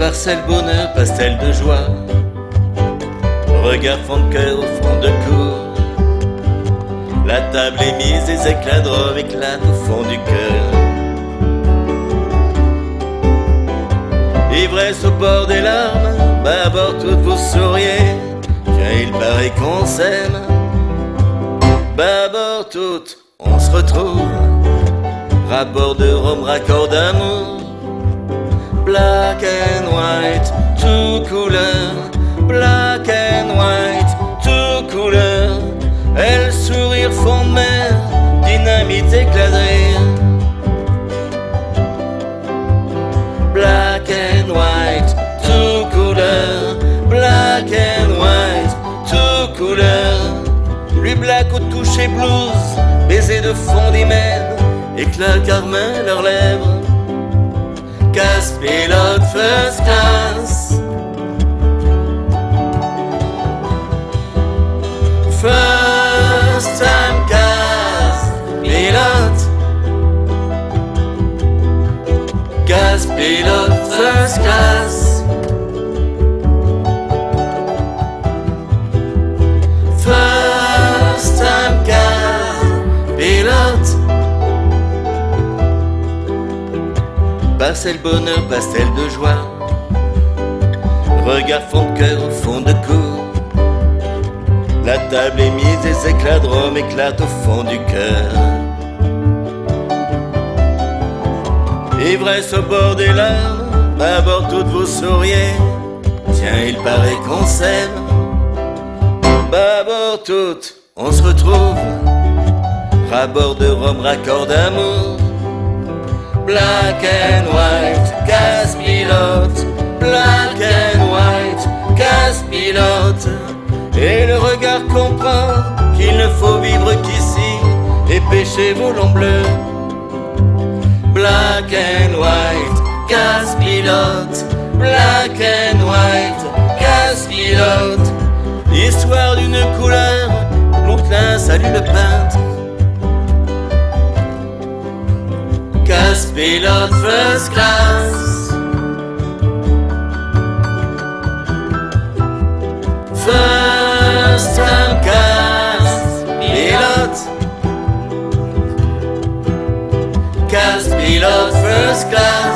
Parcelle bonheur, pastel de joie. Regard fond de cœur au fond de cour. La table est mise, des éclats de éclatent au fond du cœur. Ivresse au bord des larmes, bâbord toutes vous souriez, car il paraît qu'on s'aime. Bâbord toutes, on se retrouve, rapport de Rome, raccord d'amour. Couleur, black and white, tout couleur. Elle sourire fond de mer, dynamite éclat de rire. Black and white, tout couleur, black and white, tout couleur. Lui black au toucher blues, baiser de fond d'hymen, éclat carmin leurs lèvres. Casse pilote first class. Pilote first class. First time gas pilote. Pastel bonheur, pastel de joie. Regard fond de cœur au fond de cour. La table est mise, des éclats de rhum éclatent au fond du cœur. Ivresse au bord des larmes, bord toutes vous souriez. Tiens, il paraît qu'on s'aime. Bâbord toutes, on se retrouve. Rabord de rhum, raccord d'amour. Black and white, casse pilote. Black and white, casse pilote. Et le regard comprend qu'il ne faut vivre qu'ici et pêcher volant bleu. Black Black and white, casse pilote. Histoire d'une couleur, Lonquelin salue le peintre. Casse pilote first class. First time casse pilote. Casse pilote first class.